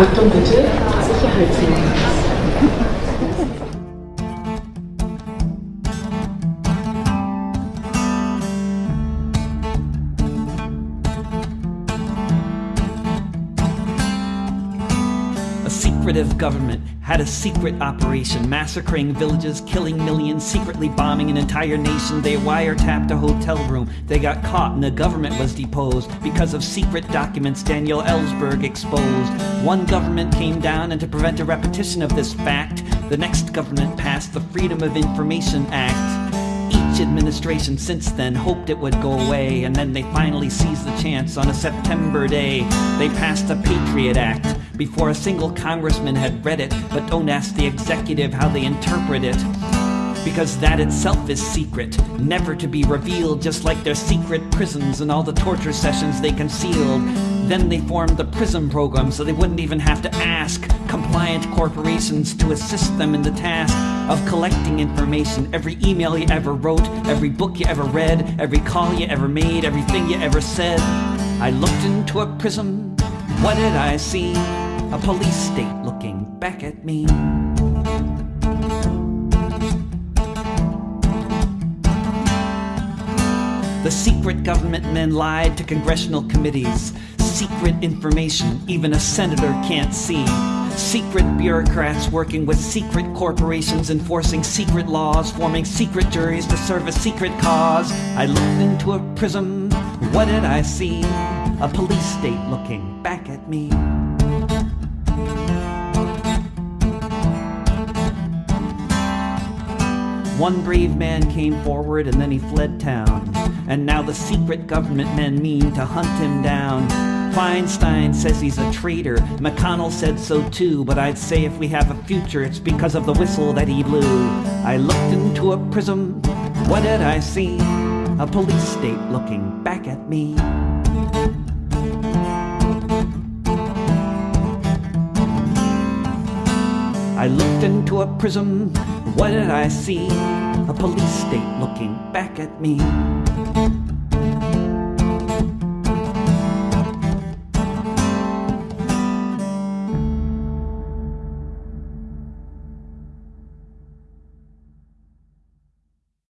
Achtung bitte, Sicherheitshinweis. A secretive government had a secret operation, massacring villages, killing millions, secretly bombing an entire nation. They wiretapped a hotel room. They got caught and the government was deposed because of secret documents Daniel Ellsberg exposed. One government came down and to prevent a repetition of this fact, the next government passed the Freedom of Information Act. Each administration since then hoped it would go away, and then they finally seized the chance on a September day. They passed the Patriot Act before a single congressman had read it, but don't ask the executive how they interpret it. Because that itself is secret, never to be revealed, just like their secret prisons and all the torture sessions they concealed. Then they formed the PRISM program so they wouldn't even have to ask compliant corporations to assist them in the task of collecting information. Every email you ever wrote, every book you ever read, every call you ever made, everything you ever said. I looked into a prism. What did I see? A police state looking back at me. The secret government men lied to congressional committees. Secret information even a senator can't see. Secret bureaucrats working with secret corporations, enforcing secret laws, forming secret juries to serve a secret cause. I looked into a prism. What did I see? A police state looking back at me. One brave man came forward and then he fled town. And now the secret government men mean to hunt him down. Feinstein says he's a traitor. McConnell said so too. But I'd say if we have a future, it's because of the whistle that he blew. I looked into a prism. What did I see? A police state looking back at me. I looked into a prism. What did I see? A police state looking back at me.